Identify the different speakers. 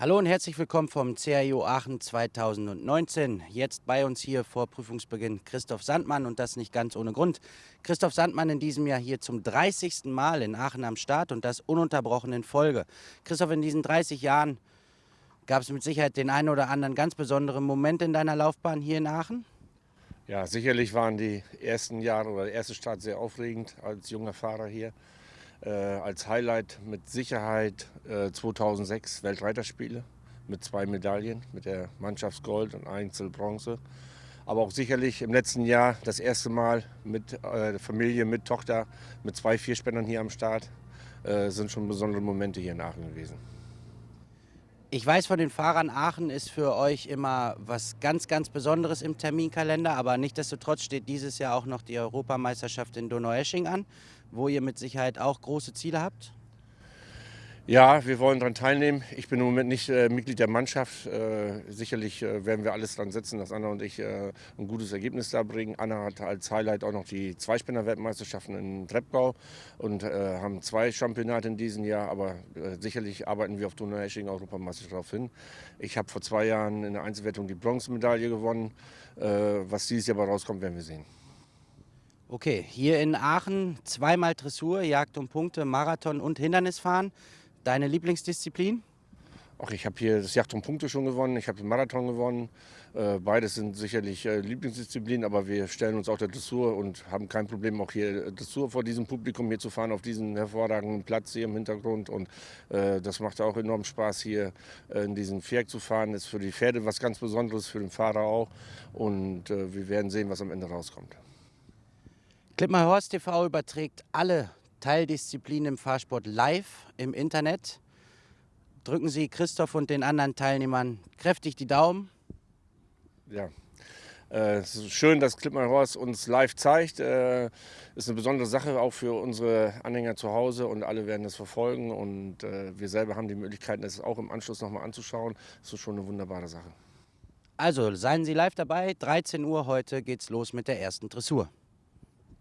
Speaker 1: Hallo und herzlich willkommen vom CIO Aachen 2019. Jetzt bei uns hier vor Prüfungsbeginn Christoph Sandmann und das nicht ganz ohne Grund. Christoph Sandmann in diesem Jahr hier zum 30. Mal in Aachen am Start und das ununterbrochen in Folge. Christoph, in diesen 30 Jahren gab es mit Sicherheit den einen oder anderen ganz besonderen Moment in deiner Laufbahn hier in Aachen?
Speaker 2: Ja, sicherlich waren die ersten Jahre oder der erste Start sehr aufregend als junger Fahrer hier. Äh, als Highlight mit Sicherheit äh, 2006 Weltreiterspiele mit zwei Medaillen, mit der Mannschaftsgold und Einzelbronze. Aber auch sicherlich im letzten Jahr das erste Mal mit äh, Familie, mit Tochter, mit zwei Vierspännern hier am Start. Äh, sind schon besondere Momente hier in Aachen gewesen.
Speaker 1: Ich weiß von den Fahrern, Aachen ist für euch immer was ganz, ganz Besonderes im Terminkalender, aber nichtsdestotrotz steht dieses Jahr auch noch die Europameisterschaft in Donaueschingen an, wo ihr mit Sicherheit auch große Ziele habt.
Speaker 2: Ja, wir wollen daran teilnehmen. Ich bin im Moment nicht äh, Mitglied der Mannschaft. Äh, sicherlich äh, werden wir alles daran setzen, dass Anna und ich äh, ein gutes Ergebnis da bringen. Anna hat als Highlight auch noch die Zweispinner-Weltmeisterschaften in Treppgau und äh, haben zwei Championate in diesem Jahr. Aber äh, sicherlich arbeiten wir auf Donaueschingen Europameisterschaft darauf hin. Ich habe vor zwei Jahren in der Einzelwertung die Bronzemedaille gewonnen. was dieses Jahr aber rauskommt, werden wir sehen.
Speaker 1: Okay, hier in Aachen zweimal Dressur, Jagd um Punkte, Marathon und Hindernisfahren. Deine Lieblingsdisziplin?
Speaker 2: Ach, ich habe hier das Yacht um Punkte schon gewonnen, ich habe den Marathon gewonnen. Äh, beides sind sicherlich äh, Lieblingsdisziplinen, aber wir stellen uns auch der Dressur und haben kein Problem, auch hier Dressur vor diesem Publikum hier zu fahren, auf diesem hervorragenden Platz hier im Hintergrund. Und äh, das macht auch enorm Spaß, hier äh, in diesem Viereck zu fahren. Das ist für die Pferde was ganz Besonderes, für den Fahrer auch. Und äh, wir werden sehen, was am Ende rauskommt.
Speaker 1: Klippmar Horst TV überträgt alle Teildisziplin im Fahrsport live im Internet. Drücken Sie Christoph und den anderen Teilnehmern kräftig die Daumen.
Speaker 2: Ja, äh, es ist schön, dass Klippmann Horst uns live zeigt. Äh, ist eine besondere Sache auch für unsere Anhänger zu Hause und alle werden das verfolgen. Und äh, wir selber haben die Möglichkeit, das auch im Anschluss nochmal anzuschauen. Das ist schon eine wunderbare Sache.
Speaker 1: Also seien Sie live dabei. 13 Uhr heute geht's los mit der ersten Dressur.